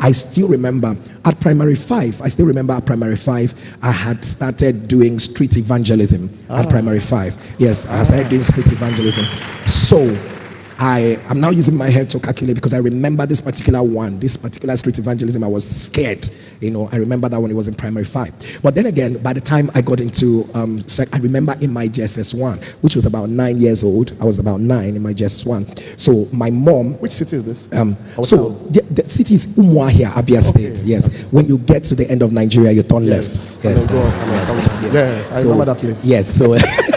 I still remember at primary five, I still remember at primary five, I had started doing street evangelism at ah. primary five. Yes, I started doing street evangelism. So I am now using my head to calculate because I remember this particular one, this particular street evangelism. I was scared, you know. I remember that when it was in primary five. But then again, by the time I got into, um, sec- I remember in my JSS one, which was about nine years old. I was about nine in my JSS one. So my mom Which city is this? um, so yeah, the city is Umuahia, Abia State. Yes. When you get to the end of Nigeria, you turn Yes. left. And then go that's- up and then yes, yes. Yes, I So- remember that place. Yes. So.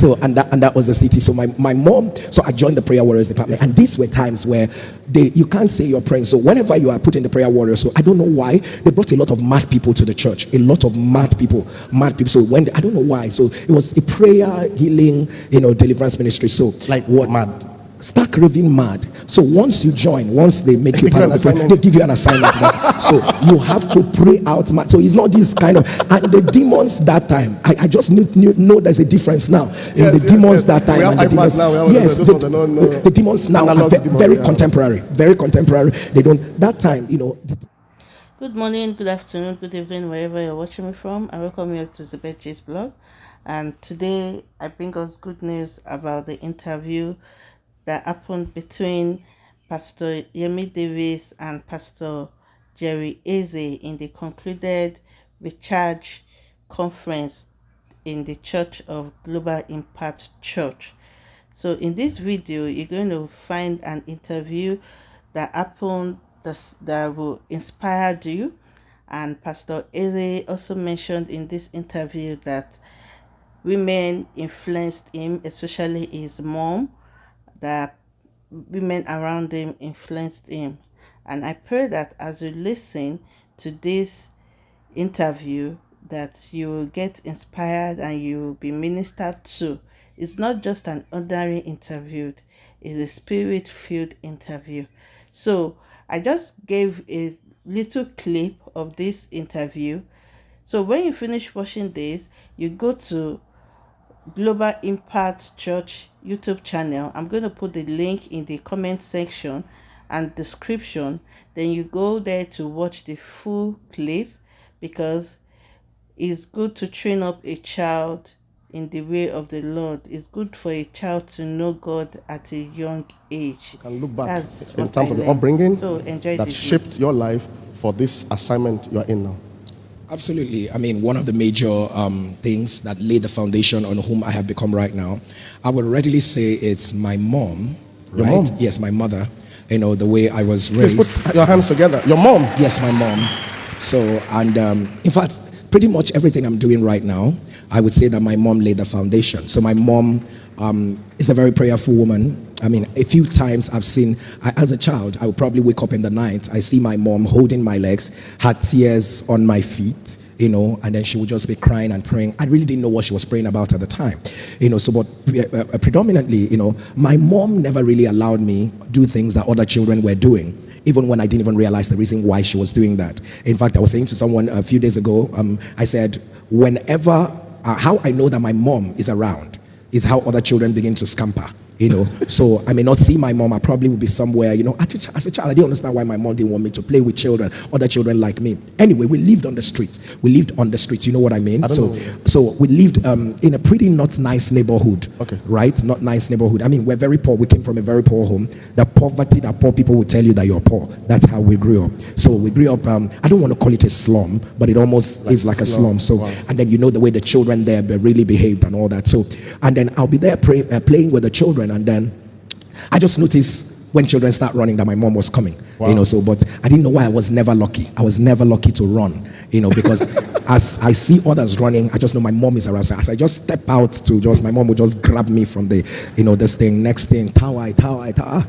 So and that and that was the city. So my, my mom, so I joined the prayer warriors department, and these were times where they you can't say you're praying. So whenever you are put in the prayer warriors, so I don't know why they brought a lot of mad people to the church, a lot of mad people, mad people. So when I don't know why, so it was a prayer healing, you know, deliverance ministry. So Like what mad. Stark raving mad. So once you join, once they make you part of the an prayer, they give you an assignment. now. so you have to pray out mad. So it's not this kind of and the demons that time. I, I just knew, knew, know there's a difference now in Yes, the yes, demons yes. that time We have and the demons now, we have yes, those the, ones that the, the demons now are ve- demons, very yeah. contemporary, very contemporary. They don't that time, you know. Good morning, good afternoon, good evening, wherever you're watching me from. I welcome you to the Chase blog. And today I bring us good news about the interview that happened between Pastor Yemi Davids and Pastor Jerry Eze in the concluded Recharge conference in the Church of Global Impact Church. So in this video, you're going to find an interview that happened that's, that will inspire you. And Pastor Eze also mentioned in this interview that women influenced him, especially his mom, that women around him influenced him. And I pray that as you listen to this interview, that you will get inspired and you will be ministered to. It's not just an ordinary interview, it's a spirit filled interview. So I just gave a little clip of this interview. So when you finish watching this, you go to Global Impact Church YouTube channel. I'm going to put the link in the comment section and description. Then you go there to watch the full clips because it's good to train up a child in the way of the Lord. It's good for a child to know God at a young age. You can look back That's in terms I of learned. upbringing So enjoy that shaped your life for this assignment you're in now. Absolutely. I mean, one of the major um, things that laid the foundation on whom I have become right now, I would readily say it's my mom. Your right? mom? Yes, my mother. You know, the way I was Please raised. put your hands together. Your mom. Yes, my mom. So, and um, in fact, pretty much everything I'm doing right now, I would say that my mom laid the foundation. So, my mom um, is a very prayerful woman. I mean, a few times I've seen, I, as a child, I would probably wake up in the night, I see my mom holding my legs, her tears on my feet, you know, and then she would just be crying and praying. I really didn't know what she was praying about at the time, you know. So, but uh, uh, predominantly, you know, my mom never really allowed me do things that other children were doing even when I didn't even realize the reason why she was doing that. In fact, I was saying to someone a few days ago, um, I said, whenever, uh, how I know that my mom is around is how other children begin to scamper. You know, so I may not see my mom. I probably will be somewhere. You know, as a, ch- as a child, I didn't understand why my mom didn't want me to play with children, other children like me. Anyway, we lived on the streets. We lived on the streets. You know what I mean? I so, know. so we lived um, in a pretty not nice neighborhood. Okay. Right? Not nice neighborhood. I mean, we're very poor. We came from a very poor home. The poverty that poor people will tell you that you're poor. That's how we grew up. So we grew up. Um, I don't want to call it a slum, but it almost is like a slum. slum. So, Wow. and then you know the way the children there really behaved and all that. So, and then I'll be there pray, uh, playing with the children, and then I just noticed when children start running that my mom was coming. Wow. You know, so but I didn't know why I was never lucky. I was never lucky to run. You know, because as I see others running, I just know my mom is around. So as I just step out to just my mom would just grab me from the, you know, this thing, next thing, tower, tower, tower.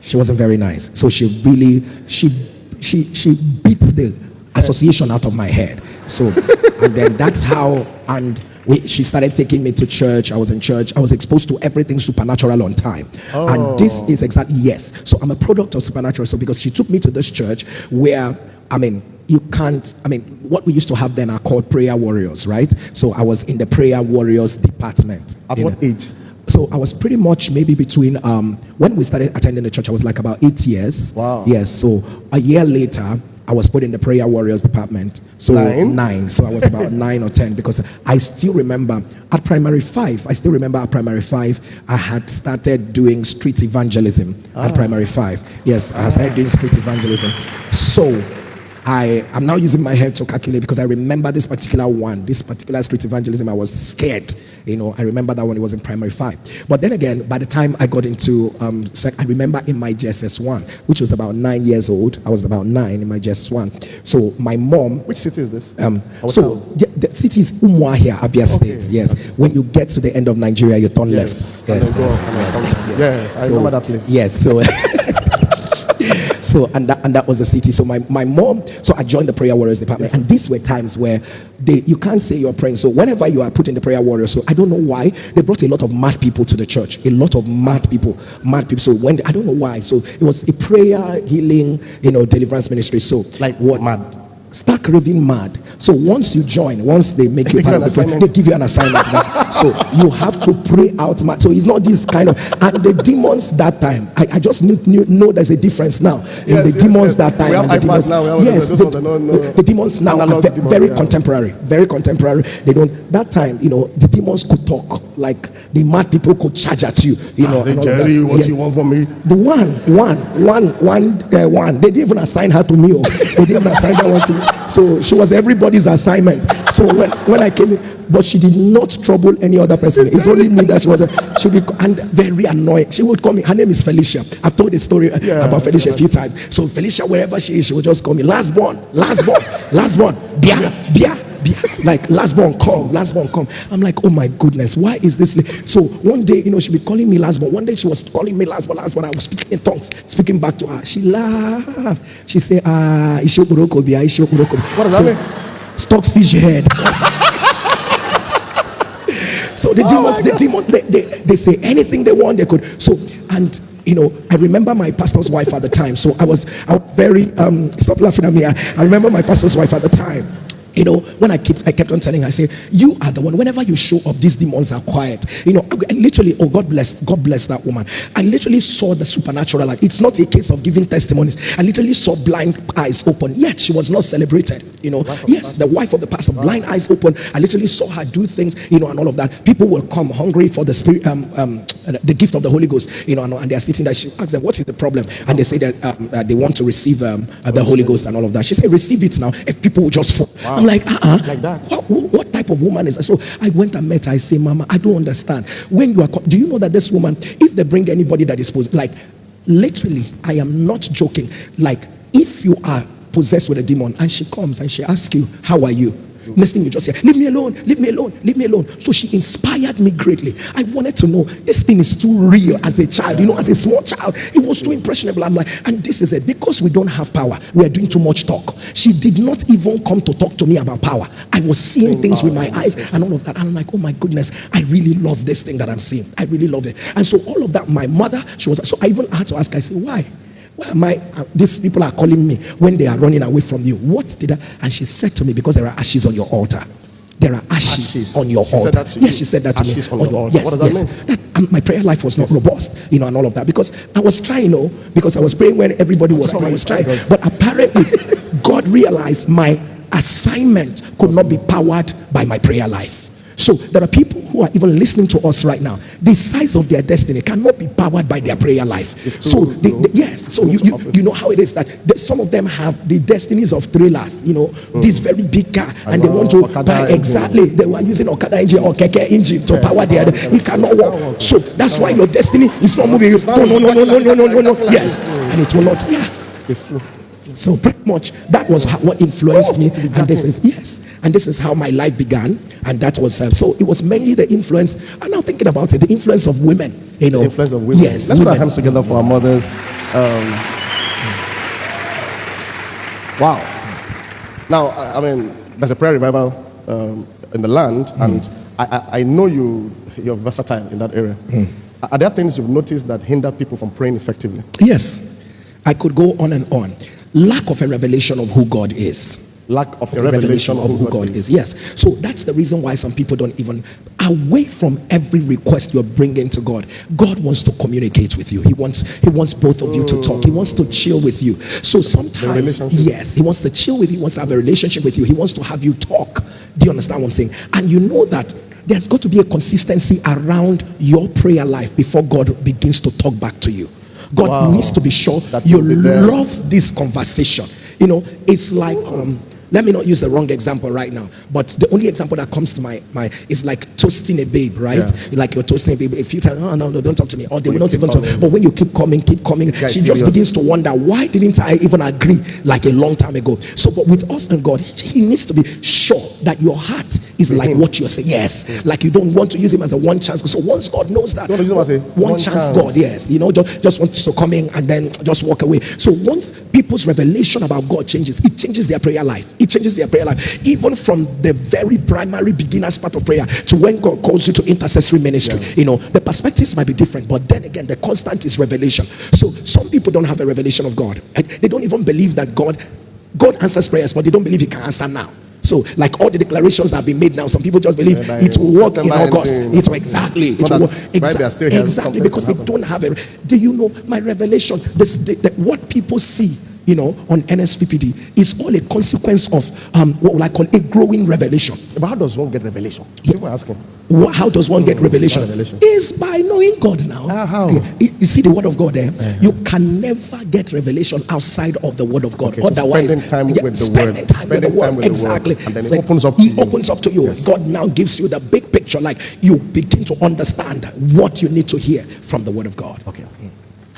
She wasn't very nice. So she really she she she beats the association out of my head. So and then that's how and we, she started taking me to church. I was in church. I was exposed to everything supernatural on time. And this is exactly yes. So I'm a product of supernatural. So because she took me to this church where I mean you can't I mean what we used to have then are called prayer warriors, right? So I was in the prayer warriors department. At what age? so I was pretty much maybe between um, when we started attending the church, I was like about eight years. Wow. Yes. So a year later, I was put in the prayer warriors department. So Nine? nine. So I was about nine or ten because I still remember at primary five. I still remember at primary five, I had started doing street evangelism at ah. primary five. Yes, I had started doing street evangelism. So I am now using my head to calculate because I remember this particular one, this particular street evangelism. I was scared, you know. I remember that when it was in primary five. But then again, by the time I got into, um, I remember in my JSS one, which was about nine years old. I was about nine in my JSS one. So my mom Which city is this? um, so yeah, the city is Umuahia, Abia Okay, State. Yes. When you get to the end of Nigeria, you turn Yes. left. Yes. then go up and then come down. Yes, I So- remember that place. Yes. So. So and that and that was the city. So my, my mom, so I joined the prayer warriors department, and these were times where they you can't say you're praying. So whenever you are put in the prayer warriors, so I don't know why they brought a lot of mad people to the church, a lot of mad people, mad people. So when I don't know why, so it was a prayer, healing, you know, deliverance ministry. So Like what mad. Stark raving mad. So once you join, once they make you part of the prayer, assignment. they give you an assignment. so you have to pray out mad. So it's not this kind of and the demons that time. I, I just knew, knew know there's a difference now. Yes, in the yes, demons yes. that time. We have and the demons, now, we have yes, the, ones that the, the demons now are ve- demons, very yeah. contemporary. Very contemporary. They don't that time, you know, the demons could talk. Like the mad people could charge at you. You know, Ah, Hey, and Jerry, what Yeah. you want from me? The one, one, one, one, uh, one. They didn't even assign her to me. oh. They didn't assign that one to me. So she was everybody's assignment. So when, when I came in, but she did not trouble any other person. It's only me that she was. She would be and very annoying. She would call me. Her name is Felicia. I've told the story uh, Yeah, about Felicia a few times. So Felicia, wherever she is, she would just call me last born, last born, last born, bia, bia. Like last born come, last born come. I'm like, oh my goodness, why is this? So one day, you know, she'd be calling me last born. One day she was calling me last born, last born. I was speaking in tongues, speaking back to her. She laughed. She said, ah, Ishokuroko bia, Ishokuroko. What does that mean? Stockfish head. So the Oh demons, the demons, they, they, they say anything they want, they could. So, and you know, I remember my pastor's wife at the time. So I was, I was very, um, stop laughing at me. I, I remember my pastor's wife at the time. You know, when I kept, I kept on telling her, I say, you are the one. Whenever you show up, these demons are quiet. You know, I literally, oh God bless, God bless that woman. I literally saw the supernatural. Like, it's not a case of giving testimonies. I literally saw blind eyes open. Yet she was not celebrated. You know, yes, the wife of the pastor, blind eyes open. I literally saw her do things. You know, and all of that. People will come hungry for the spirit, um, um, the gift of the Holy Ghost. You know, and, and they are sitting there. She asks them, "What is the problem?" And they say that um, uh, they want to receive um, uh, the Holy Ghost and all of that. She said, "Receive it now." If people will just fall, I'm like, "Uh, uh Like that. What, what type of woman is that?" So I went and met her. I say, "Mama, I don't understand. When you are, do you know that this woman, if they bring anybody that is supposed, like, literally, I am not joking. Like, if you are possessed with a demon and she comes and she asks you, "How are you?" Next thing you just hear, leave me alone, leave me alone, leave me alone. So she inspired me greatly. I wanted to know this thing is too real as a child, you know, as a small child. It was too impressionable. I'm like, and this is it. Because we don't have power, we are doing too much talk. She did not even come to talk to me about power. I was seeing oh, things with my eyes and all of that. And I'm like, oh my goodness, I really love this thing that I'm seeing. I really love it. And so all of that, my mother, she was so I even had to ask, I said, why? I? Uh, these people are calling me when they are running away from you. What did I? And she said to me, because there are ashes on your altar. There are ashes, Ashes. on your She said altar. that to yes, you? she said that to Ashes me. on your altar. Yes, What does that yes. mean? That, um, my prayer life was not robust, you know, and all of that because I was trying, you know, because I was praying when everybody was praying. I was trying, but apparently, God realized my assignment could not be powered by my prayer life. So there are people who are even listening to us right now. The size of their destiny cannot be powered by their prayer life. So they, low. they- yes, so you, you you know how it is that the- some of them have the destinies of thrillers. You know, mm. this very big car, and they want to Okada buy engine. exactly. They were using Okada engine or Keke engine to power their. It cannot work. So that's why your destiny is not moving. No, no, no, no, no, no, no, no, no. Yes, and it will not. Yes. It's true. So pretty much that was what influenced me, and this is yes, and this is how my life began, and that was uh, so. It was mainly the influence. I'm now thinking about it, the influence of women. You know, The influence of women. Yes, Let's put our hands together for our mothers. Um, wow. Now, I mean, there's a prayer revival um, in the land, and I, I, I know you, you're versatile in that area. Are there things you've noticed that hinder people from praying effectively? Yes, I could go on and on. Lack of a revelation of who God is. lack of a the revelation, of who God, is. Yes. So that's the reason why some people don't even away from every request you're bringing to God. God wants to communicate with you. He wants He wants both of you to talk. He wants to chill with you. So sometimes, yes, He wants to chill with you. He wants to have a relationship with you. He wants to have you talk. Do you understand what I'm saying? And you know that there's got to be a consistency around your prayer life before God begins to talk back to you. God Wow. needs to be sure That you love this conversation. You know, it's like um, let me not use the wrong example right now, but the only example that comes to my mind is like toasting a babe, right? Yeah. Like you're toasting a babe a few times. Oh no, no, don't talk to me. Or they will not even talk. But when you keep coming, keep coming, she is just begins to wonder why didn't I even agree like a long time ago? So, but with us and God, he needs to be sure that your heart is like him. what you're saying. Yes, like you don't want to use him as a one chance. So once God knows that, You want to use him as a one, one chance, chance. God, yes, you know, just, just want to come in and then just walk away. So once people's revelation about God changes, it changes their prayer life. It changes their prayer life, even from the very primary beginners part of prayer to when God calls you to intercessory ministry. You know, the perspectives might be different, but then again, the constant is revelation. So some people don't have a revelation of God. They don't even believe that God, God answers prayers, but they don't believe He can answer now. So, like all the declarations that have been made now, some people just believe Yeah, it will work in August. It will exactly. It will work. exactly because they happen. don't have a. Do you know my revelation? This, the, the- what people see, you know, on NSPPD is all a consequence of um, what I call a growing revelation. But how does one get revelation? People are asking. Wha- How does one get revelation? revelation. Is by knowing God now. Ah, how? You, you see the word of God there. You can never get revelation outside of the word of God. Okay, so Otherwise, spending time with the spending word. time with the Spending word. time with the word. exactly. And then it opens up to He you. opens up to you. Yes. God now gives you the big picture. Like you begin to understand what you need to hear from the word of God. Okay.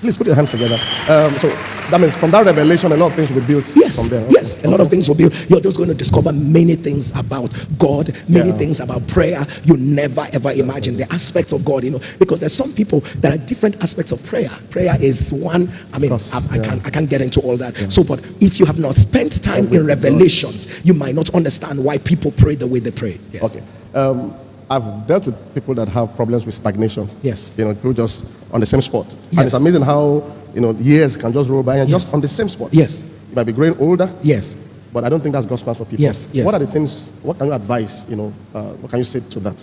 Please put your hands together. Um, so that means from that revelation, a lot of things will be built Yes, from there. yes, Okay. a lot of things will be. You're just going to discover many things about God, many Yeah. things about prayer you never ever imagined. The aspects of God, you know, because there's some people there are different aspects of prayer. Prayer is one. I mean, course, I, I yeah. can't I can't get into all that. So, but if you have not spent time in revelations, you might not understand why people pray the way they pray. Yes. Okay. Um, I've dealt with people that have problems with stagnation. Yes. You know, people just on the same spot. And it's amazing how, you know, years can just roll by and Yes. just on the same spot. Yes. You might be growing older, Yes. but I don't think that's God's plan for people. Yes, yes. What are the things, what can you advise, you know, uh, what can you say to that?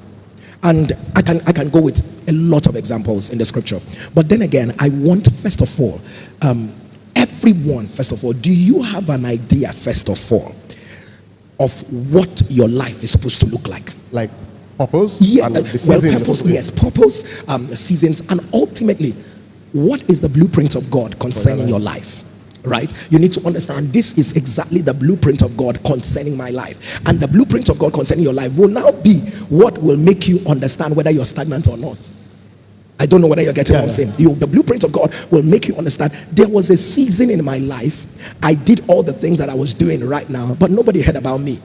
And I can I can go with a lot of examples in the scripture. But then again, I want first of all, um, everyone, first of all, do you have an idea, first of all, of what your life is supposed to look like? Like purpose Yeah, and uh, the well, season you're purpose, supposed to be. yes, purpose, um, seasons, and ultimately, what is the blueprint of God concerning your life? Right? You need to understand this is exactly the blueprint of God concerning my life. And the blueprint of God concerning your life will now be what will make you understand whether you're stagnant or not. I don't know whether you're getting Yeah, what I'm saying. You, the blueprint of God will make you understand there was a season in my life. I did all the things that I was doing right now, but nobody heard about me.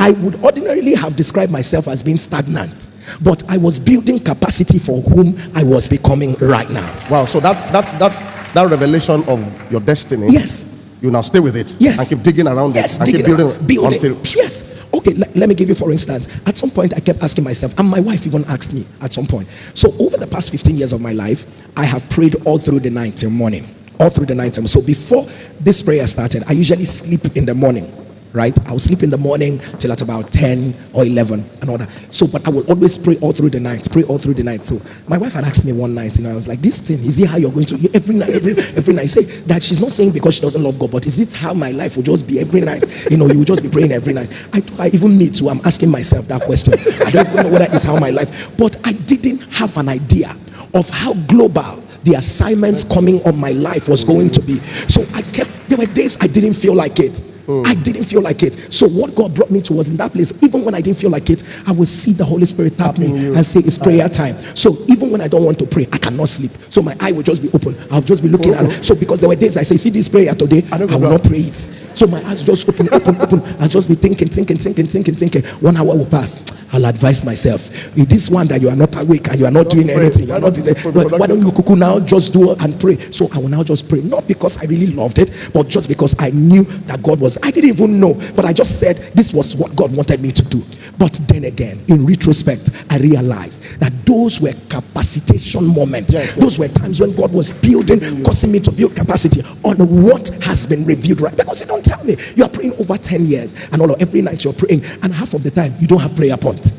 I would ordinarily have described myself as being stagnant, but I was building capacity for whom I was becoming right now. Wow. So that, that, that, that revelation of your destiny. Yes. You now stay with it. Yes. And keep digging around Yes, it. And keep building, around, until. Yes. Okay, le- let me give you for instance. At some point, I kept asking myself, and my wife even asked me at some point. So over the past 15 years of my life, I have prayed all through the night till morning. All through the night. till- So before this prayer started, I usually sleep in the morning. Right, I'll sleep in the morning till at about 10 or 11 and all that. So, but I will always pray all through the night, pray all through the night. So, my wife had asked me one night, you know, I was like, This thing, is it how you're going to every night, every, every night? Say that she's not saying because she doesn't love God, but is this how my life will just be every night? You know, you will just be praying every night. I, I even me too, I'm asking myself that question. I don't even know whether it's how my life, but I didn't have an idea of how global the assignments coming on my life was going to be. So I kept, there were days I didn't feel like it. Mm. I didn't feel like it. So what God brought me to was in that place. Even when I didn't feel like it, I would see the Holy Spirit tap me you. and say, "It's ah. prayer time." So even when I don't want to pray, I cannot sleep. So my eye will just be open. I'll just be looking at oh. it. So because there were days I say, "See this prayer today," I, I will not pray it. So my eyes just open, open, open. I'll just be thinking, thinking, thinking, thinking, thinking. One hour will pass. I'll advise myself. With this one that you are not awake and you are not Just doing pray. anything, you are Why not. doing- Why don't you cuckoo now just do and pray? So I will now just pray, not because I really loved it, but just because I knew that God was. I didn't even know, but I just said this was what God wanted me to do. But then again, in retrospect, I realized that those were capacitation moments. Yes, yes. Those were times when God was building, causing me to build capacity on what has been revealed right. Because you don't tell me, you are praying over 10 years, and all of every night you're praying, and half of the time you don't have prayer point.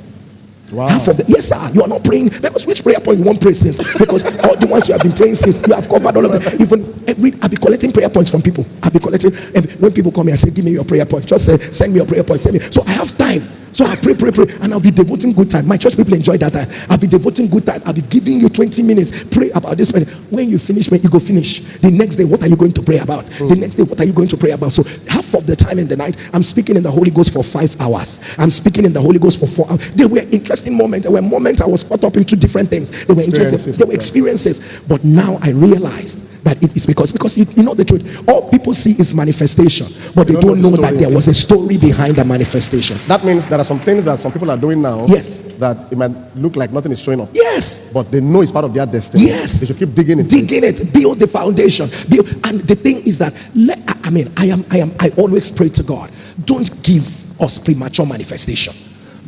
Wow. Half of the yes, sir. You are not praying because which prayer point you want pray since? Because all the ones you have been praying since you have covered all of them. Even every I'll be collecting prayer points from people. I'll be collecting every, when people come here, I say, Give me your prayer point. Just say, send me your prayer point. Send me. So I have time. So I pray, pray, pray, and I'll be devoting good time. My church people enjoy that time. I'll be devoting good time. I'll be giving you 20 minutes. Pray about this. When you finish, when you go finish, the next day, what are you going to pray about? The hmm. next day, what are you going to pray about? So half of the time in the night, I'm speaking in the Holy Ghost for five hours. I'm speaking in the Holy Ghost for four hours. They were interesting moments. There were moments I was caught up into different things. They were interesting. Experiences They were experiences. But now I realized that it is because because you, you know the truth. All people see is manifestation, but they don't don't know know that there was a story behind the manifestation. That means there are some things that some people are doing now. Yes. That it might look like nothing is showing up. Yes. But they know it's part of their destiny. Yes. They should keep digging it. digging it, build the foundation. Build, and the thing is that let, I mean, I am, I am, I always pray to God. Don't give us premature manifestation.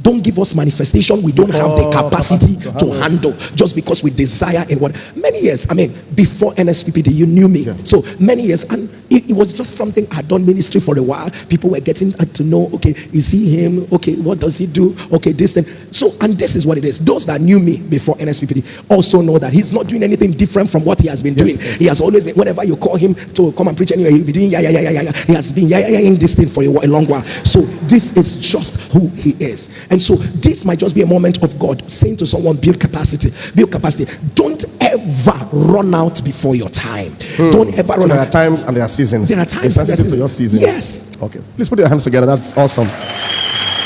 Don't give us manifestation we don't have the capacity to to handle just because we desire in what many years. I mean, before NSPPD, you knew me. So many years, and it, it was just something I had done ministry for a while. People were getting uh, to know, okay, is he him? Okay, what does he do? Okay, this thing. So, and this is what it is. Those that knew me before NSPPD also know that he's not doing anything different from what he has been doing. He has always been, whenever you call him to come and preach anywhere, he'll be doing yeah, yeah, yeah, yeah, yeah, yeah. He has been yeah, yeah, yeah, in this thing for a, a long while. So, this is just who he is. And so, this might just be a moment of God saying to someone, build capacity, build capacity. Don't ever run out before your time. Don't ever So run there are out. times and there are seasons. There are times It's there are sensitive to your season. Yes. Okay. Please put your hands together. That's awesome.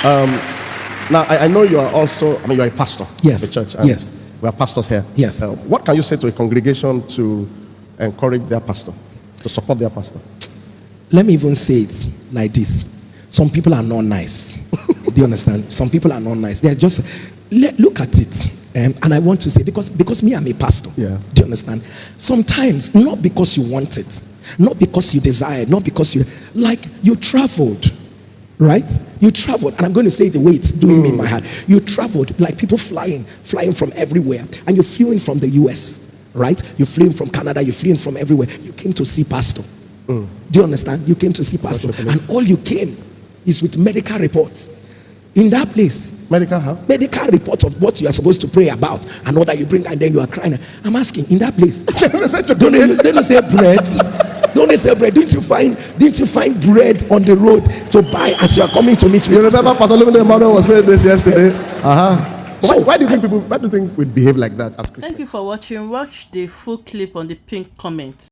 Um, now, I, I know you are also, I mean, you are a pastor Yes. of the church. And Yes. We have pastors here. Yes. Uh, what can you say to a congregation to encourage their pastor, to support their pastor? let me even say it like this some people are not nice do you understand? Some people are not nice. They're just let, look at it um, and i want to say because because me i'm a pastor. Yeah. do you understand? Sometimes not because you want it not because you desire not because you like you traveled right? You traveled and i'm going to say the way it's doing me in my heart. You traveled like people flying flying from everywhere and you flew in from the us right? You flew in from canada you flew in from everywhere. You came to see pastor. Do you understand? You came to see pastor. And all you came is with medical reports in that place Medical help? medical reports of what you are supposed to pray about and all that you bring and then you are crying i'm asking in that place don't they, don't they say bread don't they say bread didn't you find didn't you find bread on the road to buy as you are coming to meet me You remember Pastor Lumine Emmanuel was saying this yesterday? Uh-huh. Why, So- why do you think people, why do you think we behave like that as Christians? Thank you for watching. Watch the full clip on the pink comment.